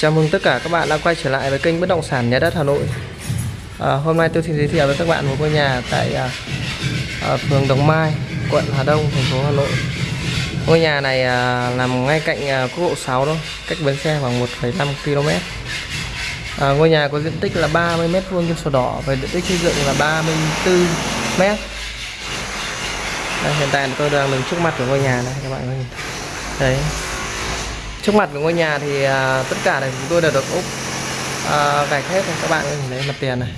Chào mừng tất cả các bạn đã quay trở lại với kênh Bất động sản Nhà đất Hà Nội. À, hôm nay tôi xin giới thiệu với các bạn một ngôi nhà tại à, à, phường Đồng Mai, quận Hà Đông, thành phố Hà Nội. Ngôi nhà này à, nằm ngay cạnh à, quốc lộ 6 đó, cách bến xe khoảng 1,5 km. À, ngôi nhà có diện tích là 30 m2 trên sổ đỏ và diện tích xây dựng là 34 m. Đây, hiện tại tôi đang đứng trước mặt của ngôi nhà này các bạn có nhìn thấy. Đấy, trước mặt của ngôi nhà thì à, tất cả này chúng tôi đều được úp à, gạch hết này các bạn nhìn thấy mặt tiền này.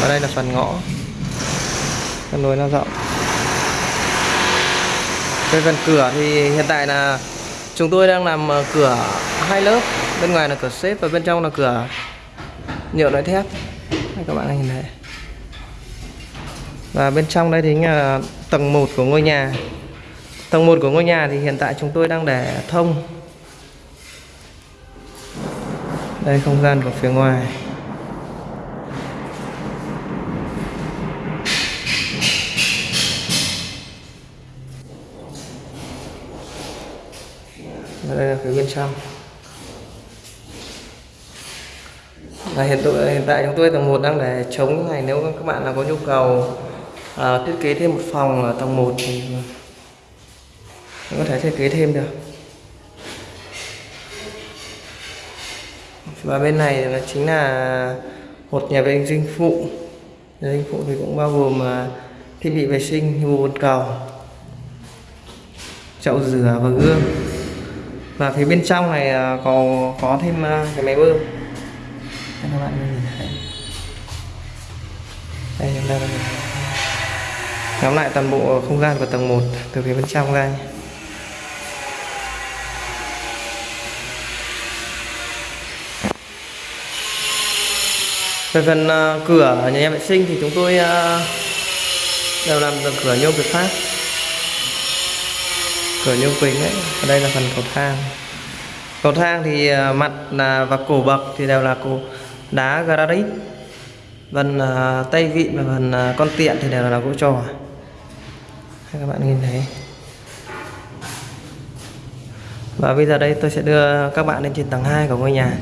Và đây là phần ngõ. Phần lối nó rộng. Cái phần cửa thì hiện tại là chúng tôi đang làm à, cửa hai lớp. Bên ngoài là cửa xếp và bên trong là cửa nhựa loại thép. Đây các bạn nhìn thấy. Và bên trong đây thì là tầng 1 của ngôi nhà. Tầng 1 của ngôi nhà thì hiện tại chúng tôi đang để thông. Đây không gian của phía ngoài. Và đây là phía bên trong. Và hiện, tại, hiện tại chúng tôi tầng 1 đang để chống như này nếu các bạn nào có nhu cầu à, thiết kế thêm một phòng ở tầng 1 thì có thể thiết kế thêm được. Và bên này là chính là một nhà vệ sinh phụ. Nhà vệ sinh phụ thì cũng bao gồm à, thiết bị vệ sinh như bồn cầu, chậu rửa và gương. Và phía bên trong này à, có có thêm à, cái máy bơm. Đây các bạn nhìn thấy. Đây, chúng ta lại toàn bộ không gian của tầng 1 từ phía bên trong ra nhé. Về phần uh, cửa nhà vệ sinh thì chúng tôi uh, đều làm được cửa nhôm Việt Pháp cửa nhôm quỳnh ấy ở đây là phần cầu thang. Cầu thang thì uh, mặt là và cổ bậc thì đều là cổ đá granite. Phần uh, tay vịn và phần uh, con tiện thì đều là gỗ trò. Các bạn nhìn thấy. Và bây giờ đây tôi sẽ đưa các bạn lên trên tầng 2 của ngôi nhà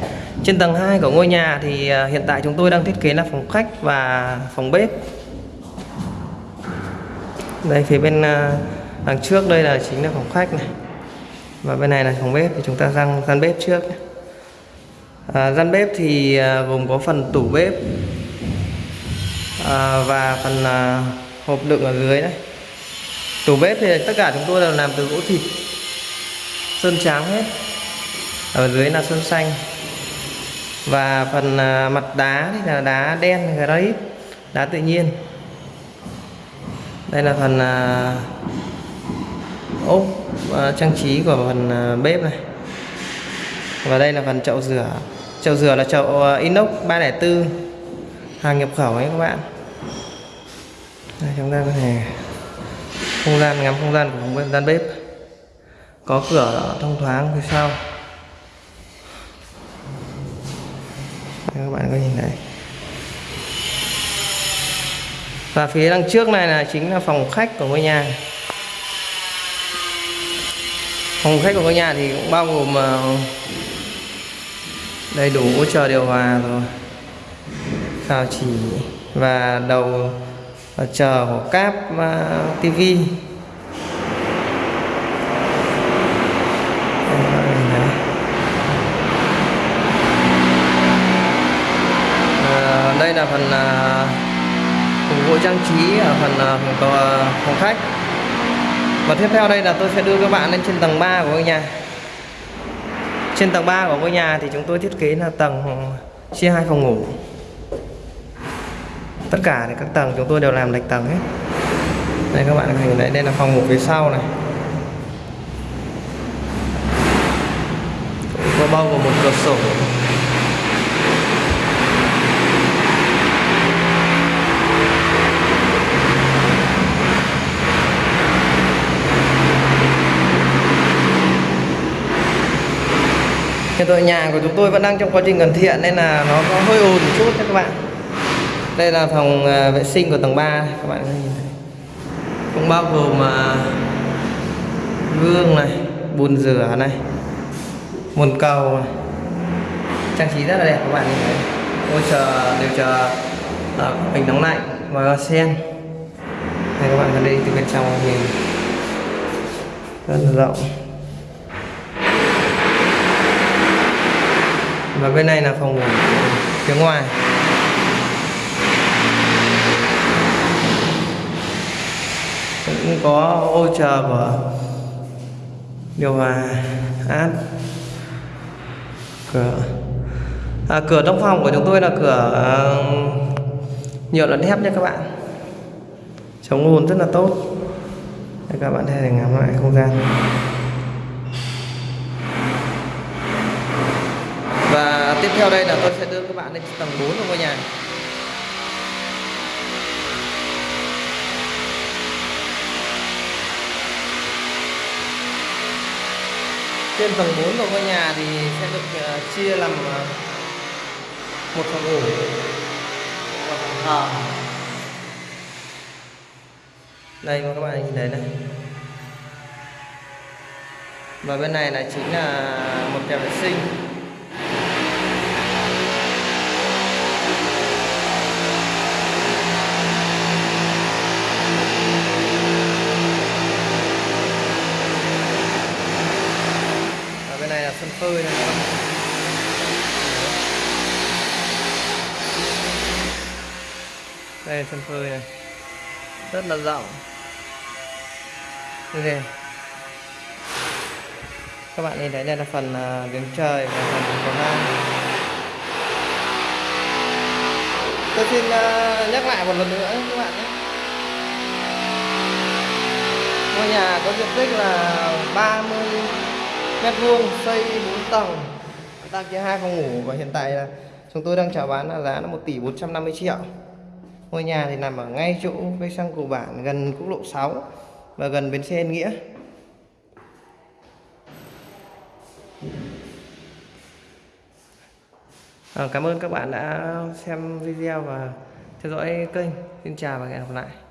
trên tầng 2 của ngôi nhà thì à, hiện tại chúng tôi đang thiết kế là phòng khách và phòng bếp. Đây phía bên à, đằng trước đây là chính là phòng khách này. Và bên này là phòng bếp thì chúng ta răng gian bếp trước à, gian bếp thì à, gồm có phần tủ bếp à, và phần à, hộp đựng ở dưới đấy tủ bếp thì tất cả chúng tôi đều làm từ gỗ thịt sơn trắng hết. Ở dưới là sơn xanh và phần à, mặt đá thì là đá đen granite đá tự nhiên. Đây là phần à, ốp à, trang trí của phần bếp này. Và đây là phần chậu rửa. Chậu rửa là chậu inox 304 hàng nhập khẩu ấy các bạn. Đây, chúng ta có thể không gian ngắm không gian của không gian bếp. Có cửa thông thoáng phía sau. Các bạn có nhìn thấy. Và phía đằng trước này là chính là phòng khách của ngôi nhà. Phòng khách của ngôi nhà thì cũng bao gồm ờ, đầy đủ hỗ trợ điều hòa rồi sao chỉ và đầu ờ, chờ của cáp uh, tivi đây là phần à, phục vụ trang trí ở phần à, phòng, phòng khách. Và tiếp theo đây là tôi sẽ đưa các bạn lên trên tầng 3 của ngôi nhà. Trên tầng 3 của ngôi nhà thì chúng tôi thiết kế là tầng chia hai phòng ngủ. Tất cả thì các tầng chúng tôi đều làm lệch tầng hết. Đây các bạn nhìn thấy đây là phòng ngủ phía sau này. Có bao gồm một cửa sổ. Hiện tại nhà của chúng tôi vẫn đang trong quá trình hoàn thiện nên là nó có hơi ồn một chút các bạn. Đây là phòng à, vệ sinh của tầng 3 các bạn nhìn thấy. Cũng bao gồm à, gương này bồn rửa này bồn cầu này. Trang trí rất là đẹp các bạn nhìn thấy. Ôi chờ đều chờ à, bình nóng lạnh và sen. Đây các bạn vào đây từ bên trong nhìn. Rất là rộng. Và bên này là phòng ngủ phía ngoài. Cũng có ô chờ của điều hòa áp cửa. À, cửa trong phòng của chúng tôi là cửa uh, nhựa lẫn thép nha các bạn. Chống ồn rất là tốt. Để các bạn thấy ngắm lại không gian và tiếp theo đây là tôi sẽ đưa các bạn lên tầng 4 của ngôi nhà trên tầng 4 của ngôi nhà thì sẽ được ờ, chia làm ờ, một phòng ngủ và phòng thờ. Đây, các bạn nhìn thấy này. Và bên này là chính là một nhà vệ sinh. Sân phơi này. Không? đây là sân phơi này. Rất là rộng. Đây thế các bạn nhìn thấy đây là phần à, đứng trời và phần cầu thang. Tôi xin à, nhắc lại một lần nữa các bạn nhé. Ngôi nhà có diện tích là 30 mét vuông xây 4 tầng đang kia hai phòng ngủ và hiện tại là chúng tôi đang chào bán là giá là 1 tỷ 450 triệu Ngôi nhà thì nằm ở ngay chỗ cây xăng cổ bản gần quốc lộ 6 và gần bến xe Yên Nghĩa. À, cảm ơn các bạn đã xem video và theo dõi kênh. Xin chào và hẹn gặp lại.